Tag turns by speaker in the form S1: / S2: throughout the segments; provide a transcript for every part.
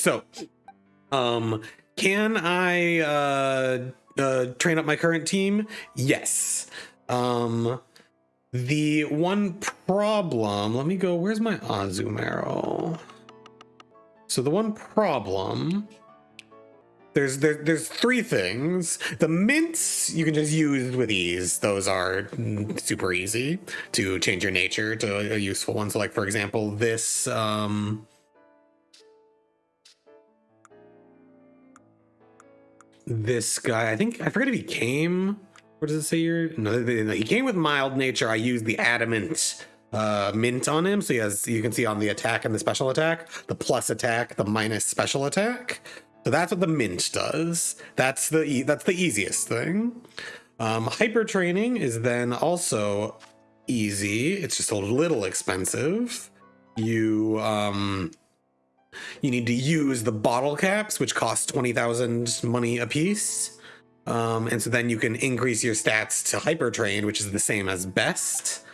S1: so, um, can I uh, uh, train up my current team? Yes. Um, the one problem, let me go, where's my Azumarill? So the one problem, there's there, there's three things. The mints you can just use with ease. Those are super easy to change your nature to a useful one. So like for example, this um this guy, I think I forget if he came. What does it say here? No, he came with mild nature. I used the adamant uh, mint on him. So he has, you can see on the attack and the special attack, the plus attack, the minus special attack. So that's what the mint does. That's the e that's the easiest thing. Um, hyper training is then also easy. It's just a little expensive. You um, you need to use the bottle caps, which cost twenty thousand money a piece. Um, and so then you can increase your stats to hyper train, which is the same as best.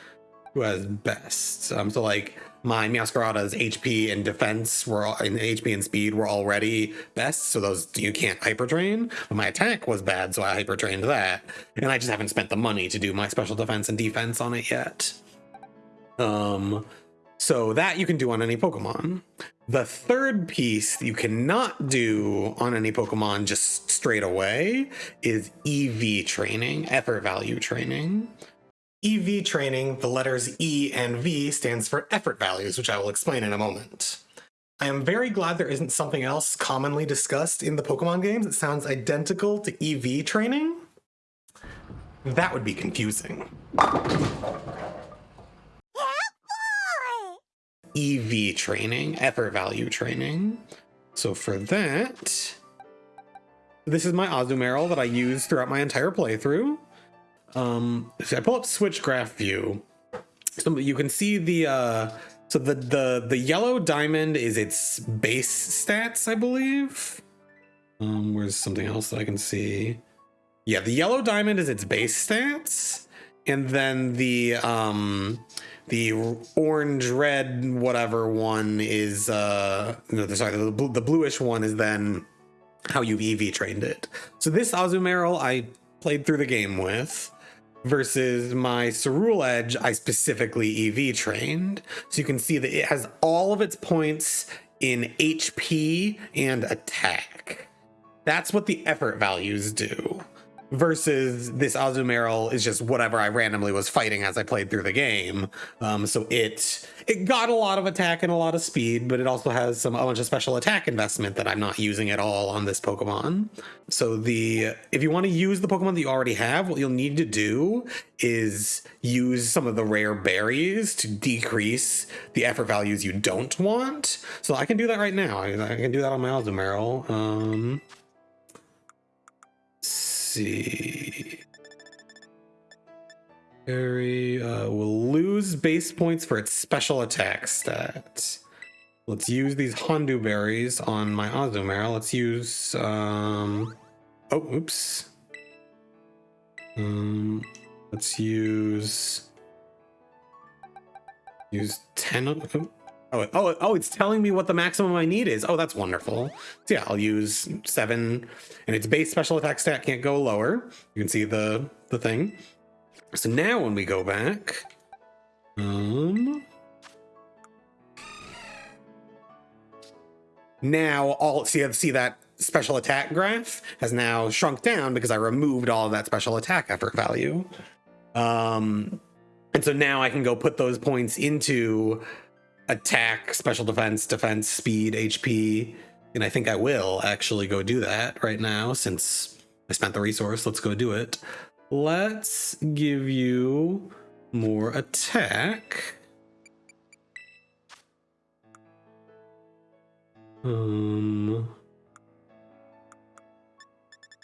S1: Who has best? Um, so like my Meowscarada's HP and defense were all, HP and speed were already best, so those you can't hyper train. But my attack was bad, so I hyper trained that, and I just haven't spent the money to do my special defense and defense on it yet. Um, so that you can do on any Pokemon. The third piece you cannot do on any Pokemon just straight away is EV training, effort value training. EV training, the letters E and V stands for effort values, which I will explain in a moment. I am very glad there isn't something else commonly discussed in the Pokemon games that sounds identical to EV training. That would be confusing. EV training, effort value training. So for that, this is my Azumarill that I use throughout my entire playthrough. Um, so I pull up switch graph view. So you can see the, uh, so the, the, the yellow diamond is its base stats, I believe. Um, where's something else that I can see? Yeah, the yellow diamond is its base stats. And then the, um, the orange red whatever one is uh no sorry the, the bluish one is then how you've ev trained it so this azumarill i played through the game with versus my Ceruledge, I specifically EV trained. So you can see that it has all of its points in HP and attack. That's what the effort values do versus this Azumarill is just whatever I randomly was fighting as I played through the game. Um, so it it got a lot of attack and a lot of speed, but it also has some a bunch of special attack investment that I'm not using at all on this Pokemon. So the if you want to use the Pokemon that you already have, what you'll need to do is use some of the rare berries to decrease the effort values you don't want. So I can do that right now. I, I can do that on my Azumarill. Um, see. Uh, will lose base points for its special attack stat. Let's use these Hondew berries on my Azumarill. Let's use, um, oh, oops. Um, let's use, use 10, oh, Oh, oh, oh, it's telling me what the maximum I need is. Oh, that's wonderful. So yeah, I'll use seven and its base special attack stat can't go lower. You can see the, the thing. So now when we go back, um, now all see, see that special attack graph has now shrunk down because I removed all of that special attack effort value. Um, and so now I can go put those points into attack, special defense, defense, speed, HP. And I think I will actually go do that right now since I spent the resource. Let's go do it. Let's give you more attack. Um,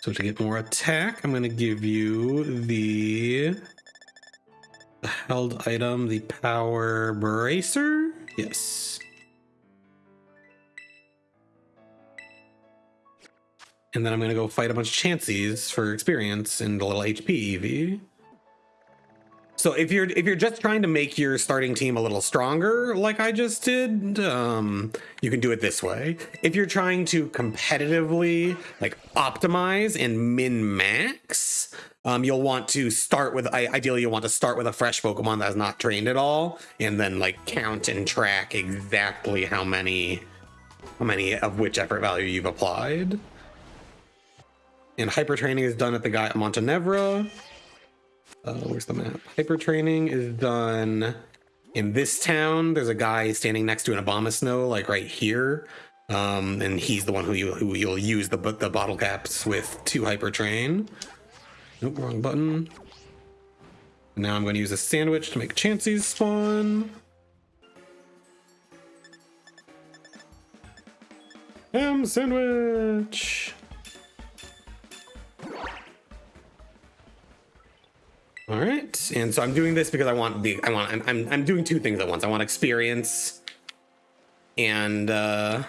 S1: so to get more attack, I'm going to give you the held item, the power bracer. Yes. And then I'm going to go fight a bunch of Chanseys for experience and a little HP EV. So if you're if you're just trying to make your starting team a little stronger, like I just did, um, you can do it this way. If you're trying to competitively like optimize and min max, um, you'll want to start with ideally you'll want to start with a fresh Pokemon that's not trained at all, and then like count and track exactly how many how many of which effort value you've applied. And hyper training is done at the guy at Montenevera. Uh, where's the map? Hyper training is done in this town. There's a guy standing next to an Abomasnow, like right here. Um, and he's the one who you who you'll use the the bottle caps with to hyper train. Nope, wrong button. Now I'm going to use a sandwich to make Chansey's spawn. Ham sandwich. All right, and so I'm doing this because I want the I want I'm I'm, I'm doing two things at once. I want experience, and uh,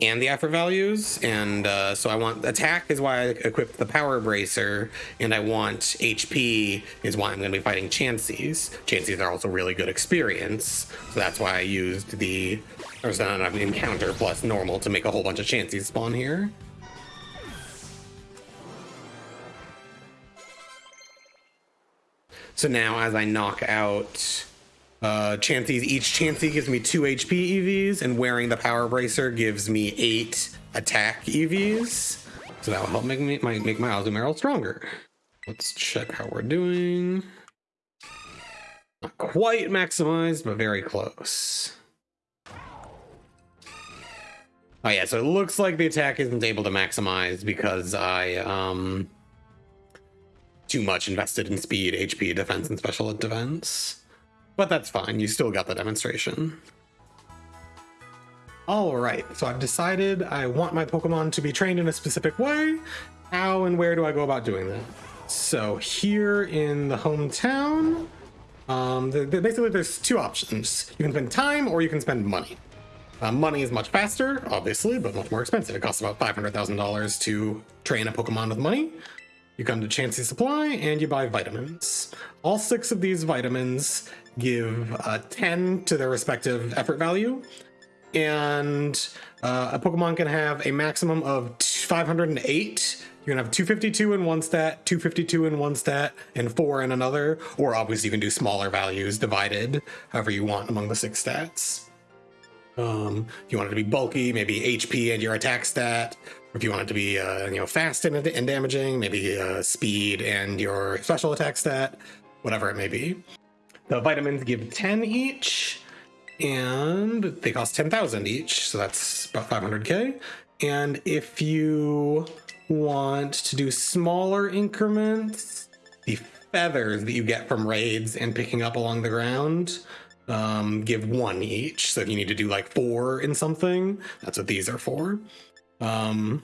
S1: and the effort values, and uh, so I want attack is why I equipped the power bracer, and I want HP is why I'm going to be fighting Chanseys. Chanseys are also really good experience, so that's why I used the there's not enough encounter plus normal to make a whole bunch of Chanseys spawn here. So now as I knock out uh, Chanseys, each Chansey gives me two HP EVs, and wearing the Power Bracer gives me eight attack EVs. So that will help make me my, make my Azumarill stronger. Let's check how we're doing. Not quite maximized, but very close. Oh yeah, so it looks like the attack isn't able to maximize because I um too much invested in speed, HP, defense, and special defense. But that's fine, you still got the demonstration. Alright, so I've decided I want my Pokemon to be trained in a specific way. How and where do I go about doing that? So here in the hometown, um, the, the, basically there's two options. You can spend time or you can spend money. Uh, money is much faster, obviously, but much more expensive. It costs about $500,000 to train a Pokemon with money. You come to Chansey Supply and you buy vitamins. All six of these vitamins give uh, 10 to their respective effort value. And uh, a Pokemon can have a maximum of 508. You can have 252 in one stat, 252 in one stat, and four in another. Or obviously, you can do smaller values divided however you want among the six stats. Um, if you want it to be bulky, maybe HP and your attack stat. If you want it to be, uh, you know, fast and, and damaging, maybe uh, speed and your special attack stat, whatever it may be. The vitamins give 10 each, and they cost 10,000 each, so that's about 500k. And if you want to do smaller increments, the feathers that you get from raids and picking up along the ground um, give one each. So if you need to do like four in something, that's what these are for. Um,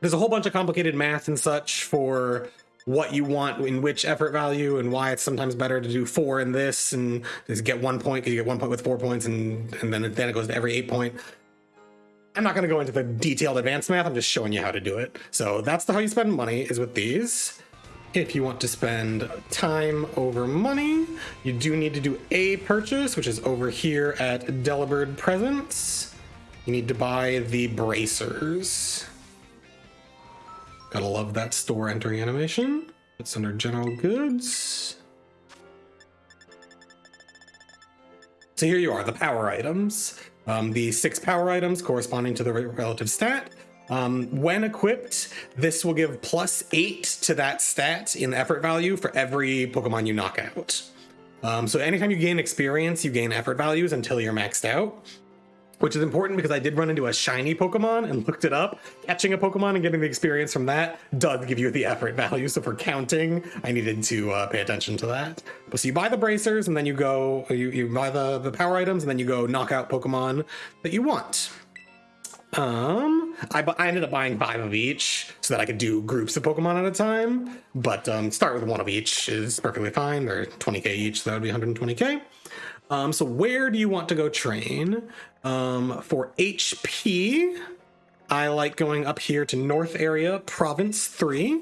S1: there's a whole bunch of complicated math and such for what you want in which effort value and why it's sometimes better to do four in this and just get one point because you get one point with four points and and then it, then it goes to every eight point. I'm not going to go into the detailed advanced math. I'm just showing you how to do it. So that's the how you spend money is with these. If you want to spend time over money, you do need to do a purchase, which is over here at Delibird Presents. You need to buy the bracers. Gotta love that store entry animation. It's under general goods. So here you are, the power items. Um, the six power items corresponding to the relative stat. Um, when equipped, this will give plus eight to that stat in effort value for every Pokemon you knock out. Um, so anytime you gain experience, you gain effort values until you're maxed out which is important because I did run into a shiny Pokemon and looked it up. Catching a Pokemon and getting the experience from that does give you the effort value. So for counting, I needed to uh, pay attention to that. But so you buy the bracers and then you go, you, you buy the, the power items and then you go knock out Pokemon that you want. Um, I, I ended up buying five of each so that I could do groups of Pokemon at a time. But um, start with one of each is perfectly fine. They're 20k each, so that would be 120k. Um, so where do you want to go train? Um, for HP, I like going up here to North Area, Province 3.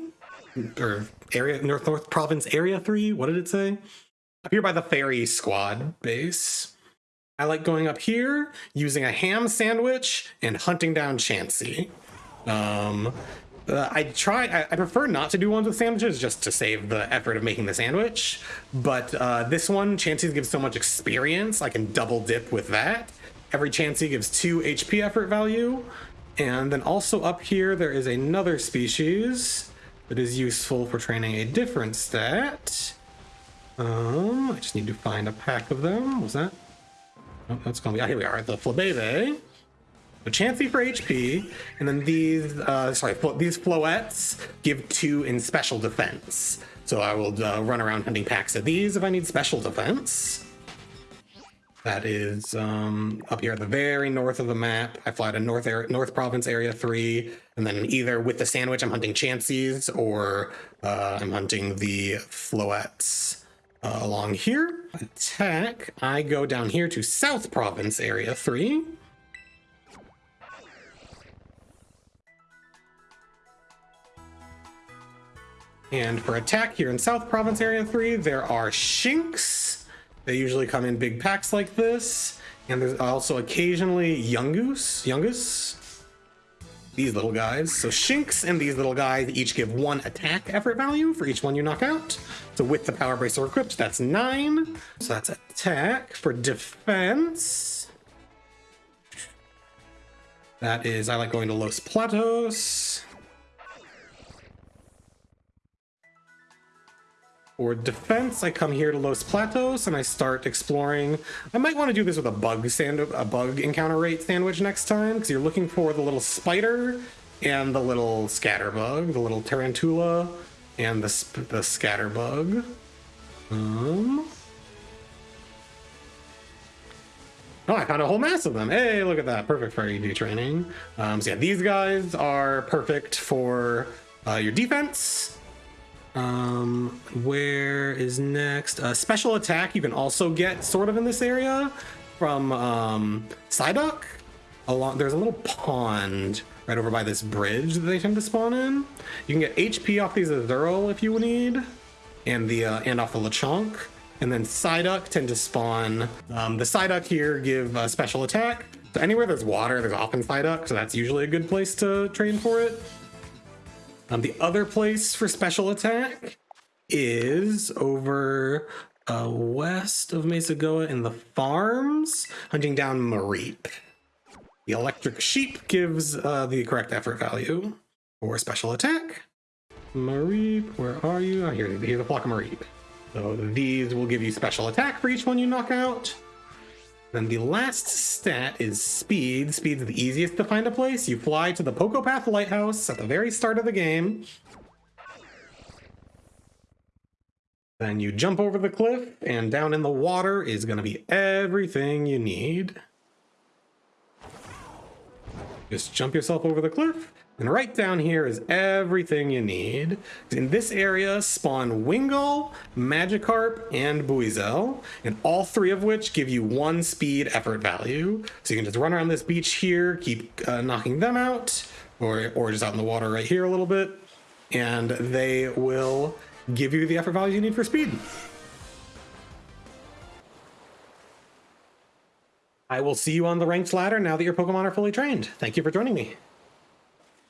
S1: or area North North Province Area Three. What did it say? Up here by the Fairy Squad base. I like going up here, using a ham sandwich, and hunting down Chansey. Um, uh, I try. I, I, prefer not to do ones with sandwiches just to save the effort of making the sandwich. But uh, this one, Chansey gives so much experience. I can double dip with that. Every Chansey gives two HP effort value. And then also up here, there is another species that is useful for training a different stat. Um, I just need to find a pack of them. Was that? Oh, that's gonna be. Oh, here we are. The Flabebe. So Chansey for HP, and then these, uh, sorry, these Floettes give two in special defense. So I will uh, run around hunting packs of these if I need special defense. That is um, up here at the very north of the map. I fly to North Air, North Province Area 3, and then either with the sandwich, I'm hunting Chanseys, or uh, I'm hunting the Floettes. Uh, along here, attack, I go down here to South Province Area 3. And for attack here in South Province Area 3, there are Shinx. They usually come in big packs like this. And there's also occasionally Yungoos. Yungoos. These little guys. So Shinx and these little guys each give one attack effort value for each one you knock out. So with the Power Bracelet equipped, that's nine. So that's attack. For defense, that is, I like going to Los Platos. For defense, I come here to Los Platos and I start exploring. I might want to do this with a bug sand a bug encounter rate sandwich next time because you're looking for the little spider and the little scatterbug, the little tarantula and the the scatterbug. Um. Oh, I found a whole mass of them. Hey, look at that. Perfect for AD training. Um, so yeah, these guys are perfect for uh, your defense. Um, where is next? Uh, special attack you can also get sort of in this area from um, Psyduck. Along, there's a little pond right over by this bridge that they tend to spawn in. You can get HP off these Azurill if you need, and the uh, and off the Lechonk. And then Psyduck tend to spawn. Um, the Psyduck here give a special attack. So anywhere there's water, there's often Psyduck, so that's usually a good place to train for it. Um, the other place for special attack is over uh, west of Mesagoza in the farms, hunting down Mareep. The electric sheep gives uh, the correct effort value for special attack. Mareep, where are you? Oh, here, here's a flock of Mareep. So these will give you special attack for each one you knock out. Then the last stat is speed. Speed's the easiest to find a place. You fly to the Poco Path Lighthouse at the very start of the game. Then you jump over the cliff, and down in the water is going to be everything you need. Just jump yourself over the cliff, and right down here is everything you need. In this area spawn Wingull, Magikarp, and Buizel, and all three of which give you one speed effort value. So you can just run around this beach here, keep uh, knocking them out, or, or just out in the water right here a little bit, and they will give you the effort value you need for speed. I will see you on the ranked ladder now that your Pokemon are fully trained. Thank you for joining me.